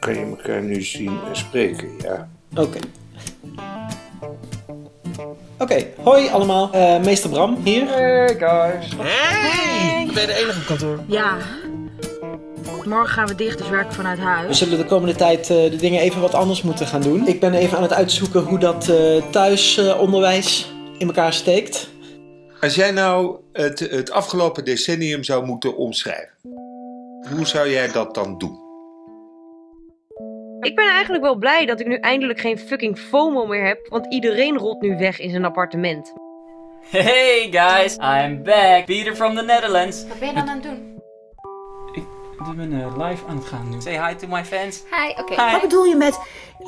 Kan je elkaar nu zien en spreken, ja? Oké. Oké, hoi allemaal. Eh, meester Bram hier. Hey guys. Hey! Ben je de enige op kantoor? Ja. Morgen gaan we dicht, dus werken vanuit We huis. zullen de komende tijd eh, de dingen even wat anders moeten gaan doen. Ik ben even aan het uitzoeken hoe dat eh, thuisonderwijs in elkaar steekt. Als jij nou het, het afgelopen decennium zou moeten omschrijven, hoe zou jij dat dan doen? Ik ben eigenlijk wel blij dat ik nu eindelijk geen fucking FOMO meer heb, want iedereen rolt nu weg in zijn appartement. Hey guys, I'm back. Peter from the Netherlands. Wat ben je dan aan het doen? Ik ben eh, live aan het gaan nu. Say hi to my fans. Hi, oké. Wat bedoel je met,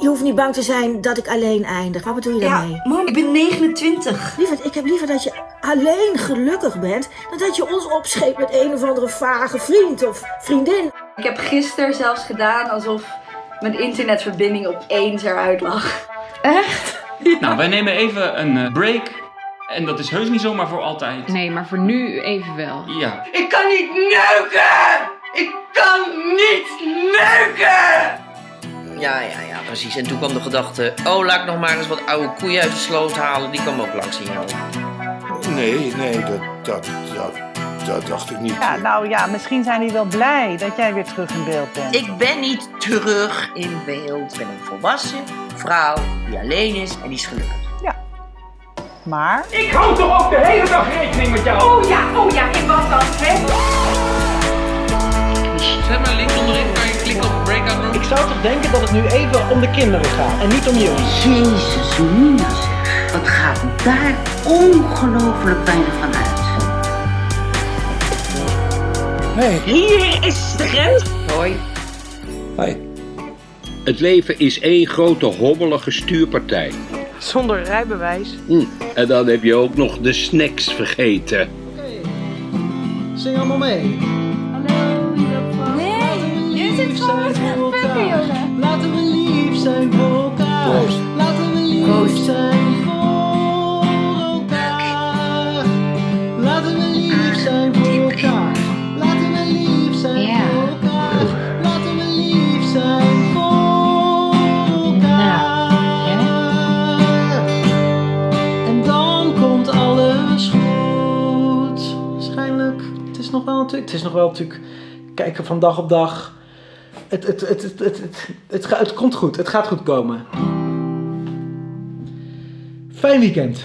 je hoeft niet bang te zijn dat ik alleen eindig? Wat bedoel je daarmee? mam, ik ben 29. Lieverd, ik heb liever dat je alleen gelukkig bent, dan dat je ons opscheept met een of andere vage vriend of vriendin. Ik heb gisteren zelfs gedaan alsof mijn internetverbinding opeens eruit lag. Echt? Nou, wij nemen even een eh, break. En dat is heus niet zomaar voor altijd. Nee, maar voor nu even wel. Ja. Ik kan niet neuken! Ik kan niet neuken! Ja, ja, ja, precies. En toen kwam de gedachte, oh, laat ik nog maar eens wat oude koeien uit de sloot halen. Die kwam ook langs jou. Nee, nee, dat, dat, dat, dat dacht ik niet. Ja, nou ja, misschien zijn die wel blij dat jij weer terug in beeld bent. Ik ben niet terug in beeld. Ik ben een volwassen vrouw die alleen is en die is gelukkig. Maar, Ik hou toch ook de hele dag rekening met jou. Oh ja, oh ja, ik was dan, hè? Zet maar links onderin, kan je klikken op breakout room. Ik zou toch denken dat het nu even om de kinderen gaat en niet om jullie. Jezus, Mina zeg. Wat gaat daar ongelooflijk weinig van uit. Hier is de grens. Hoi. Hoi. Het leven is één grote hobbelige stuurpartij. zonder rijbewijs. Hm. En dan heb je ook nog de snacks vergeten. Zing allemaal mee. Nog wel natuurlijk. Het is nog wel natuurlijk. Kijken van dag op dag. Het, het, het, het, het, het, het, het komt goed. Het gaat goed komen. Fijn weekend.